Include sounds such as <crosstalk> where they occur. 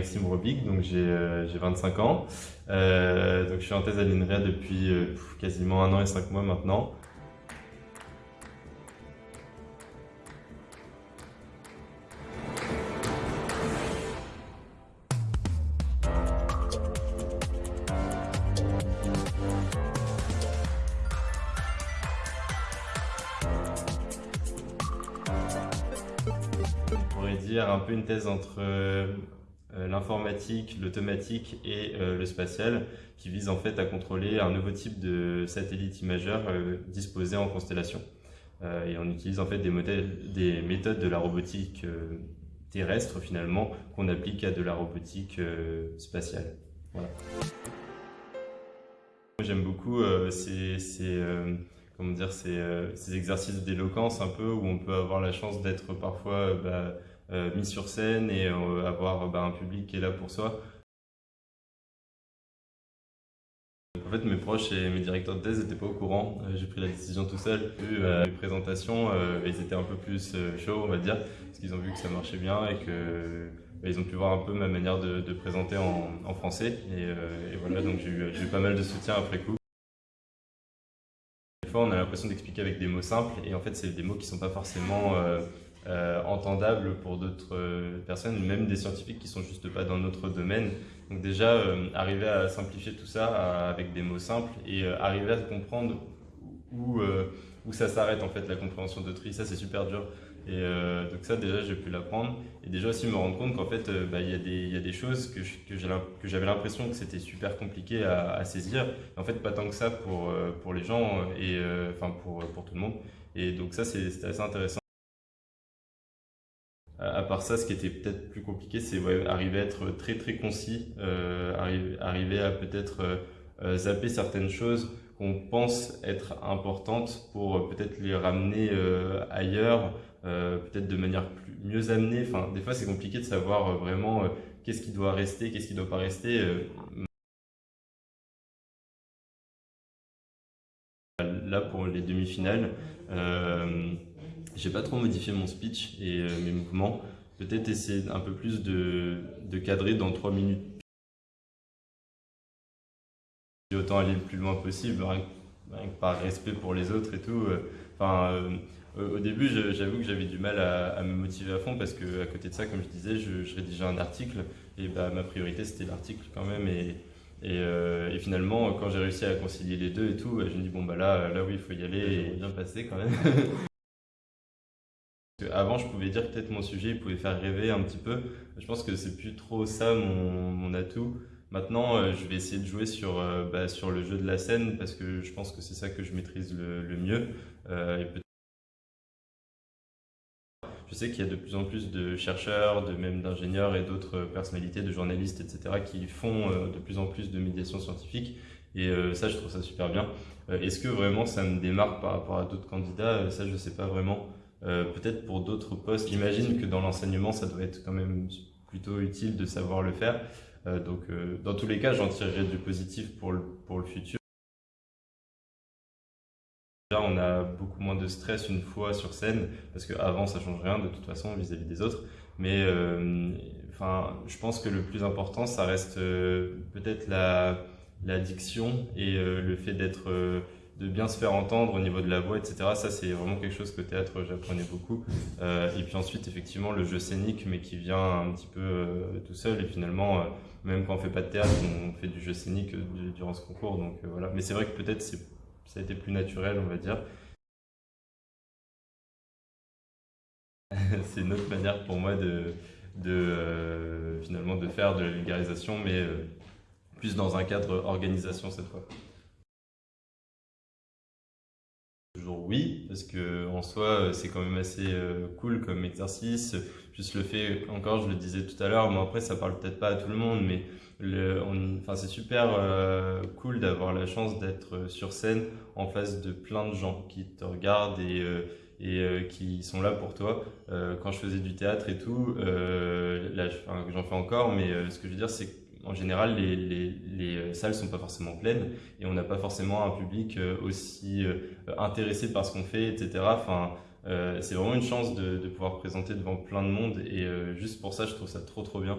Maxime Robic, donc j'ai 25 ans. donc je suis en thèse à l'INRIA depuis quasiment un an et cinq mois maintenant. On pourrait dire un peu une thèse entre euh, euh, l'informatique, l'automatique et euh, le spatial qui vise en fait à contrôler un nouveau type de satellite imageur disposé en constellation. et on utilise en fait des, méthodes de la robotique terrestre finalement qu'on applique à de la robotique spatiale. J'aime beaucoup ces, comment dire, ces, ces exercices d'éloquence un peu où on peut avoir la chance d'être parfois bah, euh, mis sur scène et euh, avoir bah, un public qui est là pour soi. En fait, mes proches et mes directeurs de thèse n'étaient pas au courant. Euh, j'ai pris la décision tout seul. Vu les présentations, ils étaient un peu plus chauds, on va dire, parce qu'ils ont vu que ça marchait bien et que bah, ils ont pu voir un peu ma manière de, présenter en, français. Et, voilà, donc j'ai eu, pas mal de soutien après coup. Des fois, on a l'impression d'expliquer avec des mots simples, et en fait, c'est des mots qui ne sont pas forcément euh, entendable pour d'autres euh, personnes, même des scientifiques qui sont juste pas dans notre domaine. Donc déjà, euh, arriver à simplifier tout ça avec des mots simples et arriver à comprendre où, où ça s'arrête en fait la compréhension de tri, ça c'est super dur. Et donc ça déjà j'ai pu l'apprendre et déjà aussi me rendre compte qu'en fait bah, il y, y, a des choses que, j'avais l'impression que c'était super compliqué à, à saisir. en fait pas tant que ça pour, pour les gens et enfin pour, pour tout le monde. Et donc ça c'est assez intéressant. Euh, à part ça, ce qui était peut-être plus compliqué, c'est arriver à être très très concis, euh, arriver, à peut-être euh, zapper certaines choses qu'on pense être importantes pour peut-être les ramener ailleurs, peut-être de manière plus, mieux amenée. Enfin, des fois, c'est compliqué de savoir vraiment qu'est-ce qui doit rester, qu'est-ce qui ne doit pas rester. Là, pour les demi-finales, j'ai pas trop modifié mon speech et euh, mes mouvements. Peut-être essayer un peu plus de, de cadrer dans 3 minutes. Autant aller le plus loin possible, par respect pour les autres et tout. Euh, enfin, euh, au début, j'avoue que j'avais du mal à, me motiver à fond parce que à côté de ça, comme je disais, je, rédigeais un article et bah, ma priorité c'était l'article quand même. Et, et, finalement, quand j'ai réussi à concilier les deux et tout, bah, je me dis bon bah là, là oui, il faut y aller et bien passer quand même. <laughs> Avant, je pouvais dire que peut-être mon sujet il pouvait faire rêver un petit peu. Je pense que c'est plus trop ça mon, atout. Maintenant, euh, je vais essayer de jouer sur, euh, bah, sur le jeu de la scène parce que je pense que c'est ça que je maîtrise le, mieux. Euh, je sais qu'il y a de plus en plus de chercheurs, de même d'ingénieurs et d'autres personnalités, de journalistes, etc., qui font de plus en plus de médiation scientifique. Et ça, je trouve ça super bien. Est-ce que vraiment ça me démarque par rapport à d'autres candidats? Ça, je ne sais pas vraiment. Euh, peut-être pour d'autres postes. J'imagine que dans l'enseignement, ça doit être quand même plutôt utile de savoir le faire. Euh, donc, euh, dans tous les cas, j'en tirerai du positif pour le, pour le futur. Là, on a beaucoup moins de stress une fois sur scène, parce qu'avant, ça change rien de toute façon vis-à-vis des autres. Mais enfin, je pense que le plus important, ça reste peut-être la, la et le fait d'être de bien se faire entendre au niveau de la voix, etc. Ça, c'est vraiment quelque chose que théâtre, j'apprenais beaucoup. Euh, et puis ensuite, effectivement, le jeu scénique, mais qui vient un petit peu euh, tout seul. Et finalement, euh, même quand on fait pas de théâtre, on fait du jeu scénique durant ce concours. Donc voilà. Mais c'est vrai que peut-être ça a été plus naturel, on va dire. <laughs> c'est une autre manière pour moi de, de finalement de faire de la vulgarisation, mais plus dans un cadre organisation cette fois. Oui, parce que en soi, c'est quand même assez euh, cool comme exercice. Juste le fait, encore, je le disais tout à l'heure, mais après, ça parle peut-être pas à tout le monde, mais enfin, c'est super euh, cool d'avoir la chance d'être sur scène en face de plein de gens qui te regardent et, euh, qui sont là pour toi. quand je faisais du théâtre et tout, j'en fais encore, mais ce que je veux dire, c'est en général, les, les, les salles sont pas forcément pleines et on n'a pas forcément un public euh, aussi euh, intéressé par ce qu'on fait, etc. Enfin, euh, c'est vraiment une chance de, de, pouvoir présenter devant plein de monde et juste pour ça, je trouve ça trop trop bien.